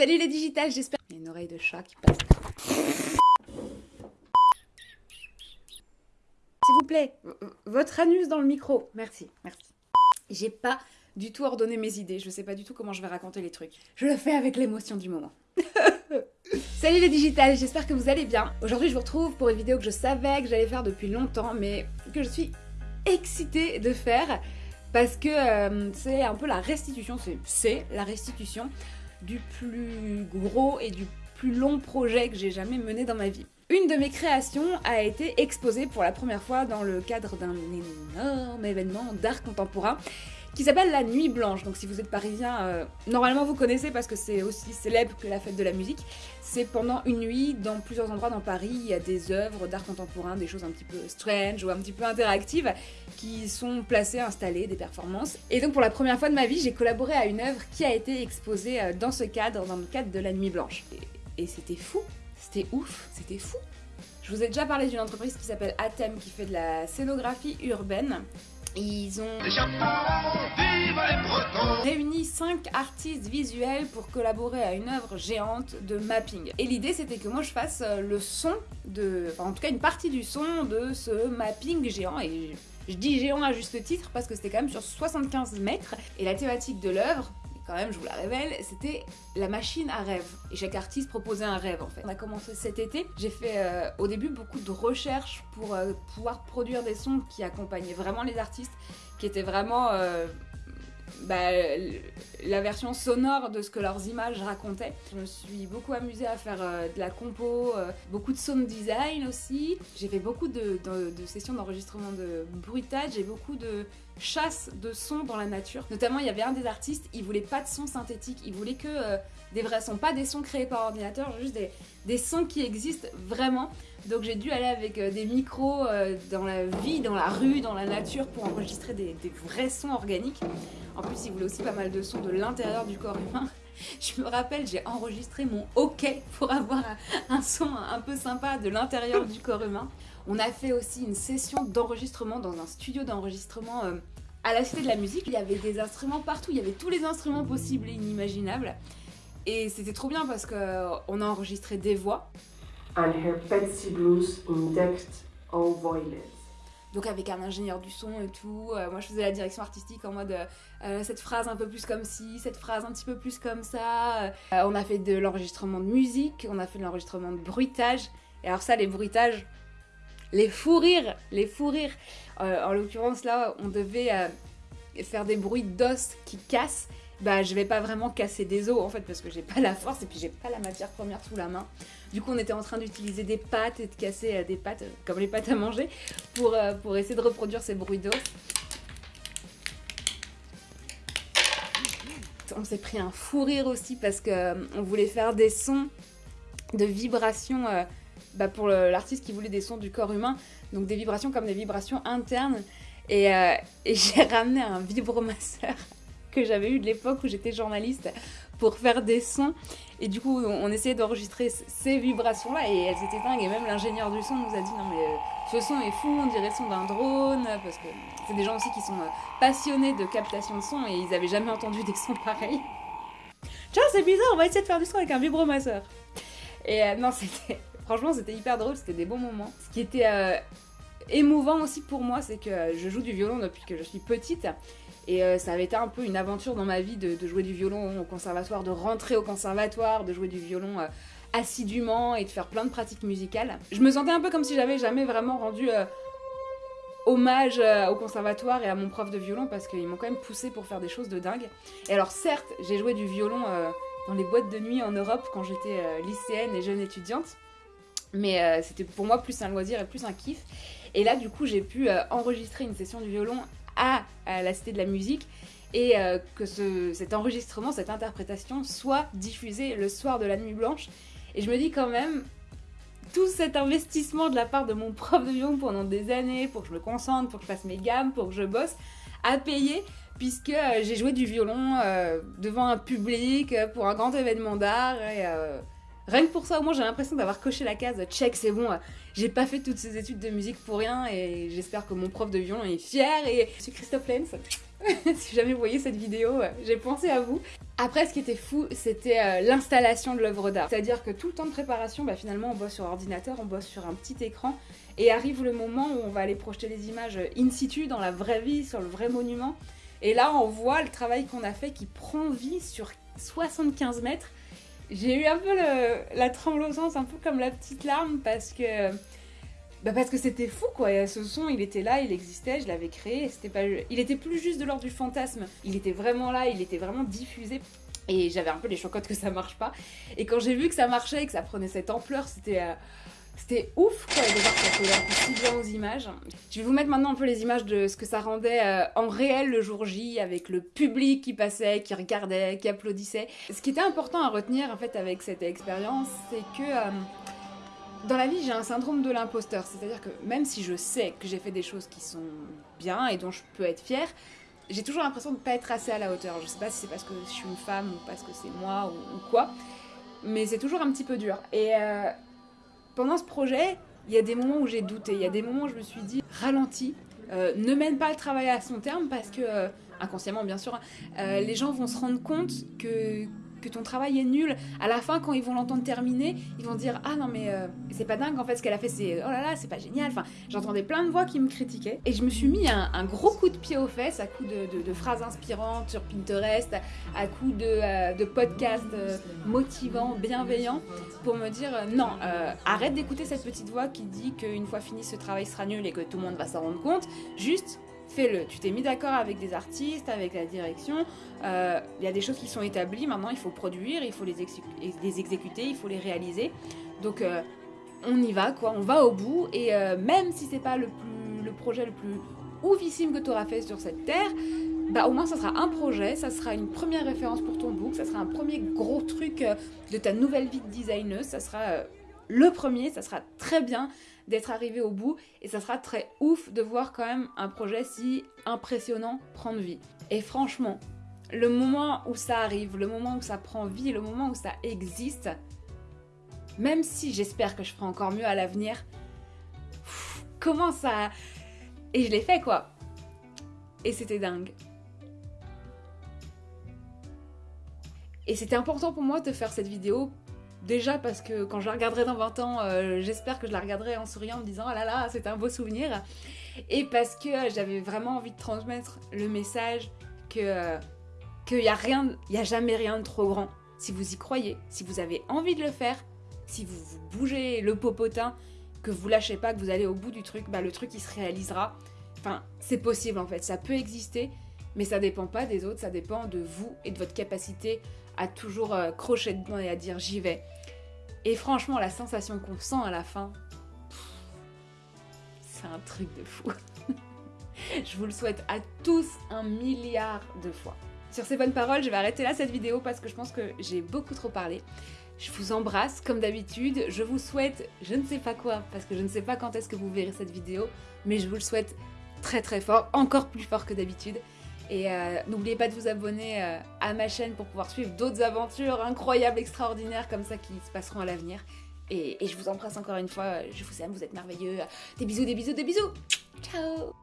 Salut les digitales, j'espère... Il y a une oreille de chat qui passe. S'il vous plaît, votre anus dans le micro. Merci, merci. J'ai pas du tout ordonné mes idées, je sais pas du tout comment je vais raconter les trucs. Je le fais avec l'émotion du moment. Salut les digitales, j'espère que vous allez bien. Aujourd'hui je vous retrouve pour une vidéo que je savais que j'allais faire depuis longtemps, mais que je suis excitée de faire parce que euh, c'est un peu la restitution, c'est la restitution du plus gros et du plus long projet que j'ai jamais mené dans ma vie. Une de mes créations a été exposée pour la première fois dans le cadre d'un énorme événement d'art contemporain qui s'appelle la Nuit Blanche. Donc si vous êtes parisien, euh, normalement vous connaissez parce que c'est aussi célèbre que la fête de la musique. C'est pendant une nuit, dans plusieurs endroits dans Paris, il y a des œuvres d'art contemporain, des choses un petit peu strange ou un petit peu interactives qui sont placées, installées, des performances. Et donc pour la première fois de ma vie, j'ai collaboré à une œuvre qui a été exposée euh, dans ce cadre, dans le cadre de la Nuit Blanche. Et, et c'était fou, c'était ouf, c'était fou. Je vous ai déjà parlé d'une entreprise qui s'appelle Atem qui fait de la scénographie urbaine ils ont réuni 5 artistes visuels pour collaborer à une œuvre géante de mapping. Et l'idée c'était que moi je fasse euh, le son, de, enfin en tout cas une partie du son de ce mapping géant. Et je dis géant à juste titre parce que c'était quand même sur 75 mètres. Et la thématique de l'œuvre, quand même, je vous la révèle, c'était la machine à rêve. Et chaque artiste proposait un rêve en fait. On a commencé cet été, j'ai fait euh, au début beaucoup de recherches pour euh, pouvoir produire des sons qui accompagnaient vraiment les artistes, qui étaient vraiment euh, bah, la version sonore de ce que leurs images racontaient. Je me suis beaucoup amusée à faire de la compo, beaucoup de sound design aussi. J'ai fait beaucoup de, sessions d'enregistrement de bruitage et beaucoup de chasse de sons dans la nature. Notamment, il y avait un des artistes, il voulait pas de sons synthétiques, il voulait que euh, des vrais sons, pas des sons créés par ordinateur, juste des, sons qui existent vraiment. Donc j'ai dû aller avec euh, des micros euh, dans la vie, dans la rue, dans la nature pour enregistrer des, vrais sons organiques. En plus, il voulait aussi pas mal de sons de l'intérieur du corps humain. Je me rappelle, j'ai enregistré mon hockey pour avoir un son un peu sympa de l'intérieur du corps humain. On a fait aussi une session d'enregistrement dans un studio d'enregistrement euh, à la Cité de la Musique. Il y avait des instruments partout, il y avait tous les instruments possibles et inimaginables. Et c'était trop bien parce qu'on a enregistré des voix. And her blues Donc avec un ingénieur du son et tout, euh, moi je faisais la direction artistique en mode cette phrase un peu plus comme ci, cette phrase un petit peu plus comme ça. on a fait de l'enregistrement de musique, on a fait de l'enregistrement de bruitage. Et alors ça, les bruitages, les fous rires, les fous rires. Euh, en l'occurrence là, on devait euh, faire des bruits d'os qui cassent. Bah je vais pas vraiment casser des os en fait parce que j'ai pas la force et puis j'ai pas la matière première sous la main. Du coup on était en train d'utiliser des pâtes et de casser euh, des pâtes comme les pâtes à manger pour, pour essayer de reproduire ces bruits d'os. On s'est pris un fou rire aussi parce qu'on voulait faire des sons de vibrations bah, pour l'artiste qui voulait des sons du corps humain, donc des vibrations comme des vibrations internes. Et, euh, j'ai ramené un vibromasseur que j'avais eu de l'époque où j'étais journaliste pour faire des sons. Et du coup, on, essayait d'enregistrer ces vibrations-là et elles étaient dingues. Et même l'ingénieur du son nous a dit non mais euh, ce son est fou, on dirait le son d'un drone. Parce que c'est des gens aussi qui sont euh, passionnés de captation de son et ils avaient jamais entendu des sons pareils. Tiens, c'est bizarre, on va essayer de faire du son avec un vibromasseur. Et non, c'était Franchement, c'était hyper drôle, c'était des bons moments. Ce qui était euh, émouvant aussi pour moi, c'est que je joue du violon depuis que je suis petite. Et euh, ça avait été un peu une aventure dans ma vie de, jouer du violon au conservatoire, de rentrer au conservatoire, de jouer du violon euh, assidûment et de faire plein de pratiques musicales. Je me sentais un peu comme si j'avais jamais vraiment rendu hommage au conservatoire et à mon prof de violon parce qu'ils m'ont quand même poussé pour faire des choses de dingue. Et alors certes, j'ai joué du violon dans les boîtes de nuit en Europe quand j'étais lycéenne et jeune étudiante. Mais euh, c'était pour moi plus un loisir et plus un kiff. Et là, du coup, j'ai pu euh, enregistrer une session du violon à, la Cité de la Musique et euh, que cet enregistrement, cette interprétation soit diffusée le soir de la Nuit Blanche. Et je me dis quand même, tout cet investissement de la part de mon prof de violon pendant des années pour que je me concentre, pour que je fasse mes gammes, pour que je bosse, a payé puisque j'ai joué du violon devant un public pour un grand événement d'art Rien que pour ça, au moins, j'ai l'impression d'avoir coché la case check, c'est bon, j'ai pas fait toutes ces études de musique pour rien et j'espère que mon prof de violon est fier. Et je suis Christophe Lenz, si jamais vous voyez cette vidéo, j'ai pensé à vous. Après, ce qui était fou, c'était l'installation de l'œuvre d'art. C'est-à-dire que tout le temps de préparation, bah, finalement, on bosse sur ordinateur, on bosse sur un petit écran, et arrive le moment où on va aller projeter les images in situ, dans la vraie vie, sur le vrai monument. Et là, on voit le travail qu'on a fait qui prend vie sur 75 mètres. J'ai eu un peu la tremblosance, un peu comme la petite larme, parce que bah parce que c'était fou quoi, ce son il était là, il existait, je l'avais créé, c'était pas... il était plus juste de l'ordre du fantasme, il était vraiment là, il était vraiment diffusé. Et j'avais un peu les chocottes que ça marche pas. Et quand j'ai vu que ça marchait et que ça prenait cette ampleur, c'était... Euh, c'était ouf quoi, de voir ça collait aussi bien aux images. Je vais vous mettre maintenant un peu les images de ce que ça rendait euh, en réel le jour J, avec le public qui passait, qui regardait, qui applaudissait. Ce qui était important à retenir en fait avec cette expérience, c'est que euh, dans la vie j'ai un syndrome de l'imposteur. C'est-à-dire que même si je sais que j'ai fait des choses qui sont bien et dont je peux être fière, j'ai toujours l'impression de ne pas être assez à la hauteur. Je sais pas si c'est parce que je suis une femme ou parce que c'est moi ou, quoi, mais c'est toujours un petit peu dur. Et euh, pendant ce projet, il y a des moments où j'ai douté, il y a des moments où je me suis dit ralentis, euh, ne mène pas le travail à son terme parce que, euh, inconsciemment bien sûr, euh, les gens vont se rendre compte que, que ton travail est nul. À la fin, quand ils vont l'entendre terminer, ils vont dire Ah non, mais euh, c'est pas dingue en fait ce qu'elle a fait, c'est oh là là, c'est pas génial. Enfin, j'entendais plein de voix qui me critiquaient. Et je me suis mis un, gros coup de pied aux fesses à coup de, phrases inspirantes sur Pinterest, à coup de, euh, podcasts euh, motivants, bienveillants, pour me dire Non, arrête d'écouter cette petite voix qui dit qu'une fois fini ce travail sera nul et que tout le monde va s'en rendre compte. Juste fais-le. Tu t'es mis d'accord avec des artistes, avec la direction. Euh, il y a des choses qui sont établies. Maintenant, il faut produire, il faut les, exécuter, il faut les réaliser. Donc, euh, on y va, quoi. On va au bout. Et euh, même si c'est pas le, projet le plus oufissime que tu auras fait sur cette terre, bah au moins ça sera un projet, ça sera une première référence pour ton book, ça sera un premier gros truc de ta nouvelle vie de designer, ça sera le premier, ça sera très bien d'être arrivé au bout et ça sera très ouf de voir quand même un projet si impressionnant prendre vie. Et franchement, le moment où ça arrive, le moment où ça prend vie, le moment où ça existe, même si j'espère que je ferai encore mieux à l'avenir, comment ça... Et je l'ai fait quoi. Et c'était dingue. Et c'était important pour moi de faire cette vidéo Déjà parce que quand je la regarderai dans 20 ans, euh, j'espère que je la regarderai en souriant en me disant oh là là, c'est un beau souvenir. Et parce que euh, j'avais vraiment envie de transmettre le message que euh, qu'il n'y a il a jamais rien de trop grand. Si vous y croyez, si vous avez envie de le faire, si vous, vous bougez le popotin, que vous lâchez pas, que vous allez au bout du truc, bah le truc il se réalisera. Enfin, c'est possible en fait, ça peut exister, mais ça dépend pas des autres, ça dépend de vous et de votre capacité à toujours crocher dedans et à dire j'y vais. Et franchement, la sensation qu'on sent à la fin, c'est un truc de fou. je vous le souhaite à tous un milliard de fois. Sur ces bonnes paroles, je vais arrêter là cette vidéo parce que je pense que j'ai beaucoup trop parlé. Je vous embrasse comme d'habitude. Je vous souhaite je ne sais pas quoi parce que je ne sais pas quand est-ce que vous verrez cette vidéo, mais je vous le souhaite très très fort, encore plus fort que d'habitude. Et euh, n'oubliez pas de vous abonner euh, à ma chaîne pour pouvoir suivre d'autres aventures incroyables, extraordinaires comme ça qui se passeront à l'avenir. Et, et je vous embrasse encore une fois, je vous aime, vous êtes merveilleux. Des bisous, des bisous, des bisous Ciao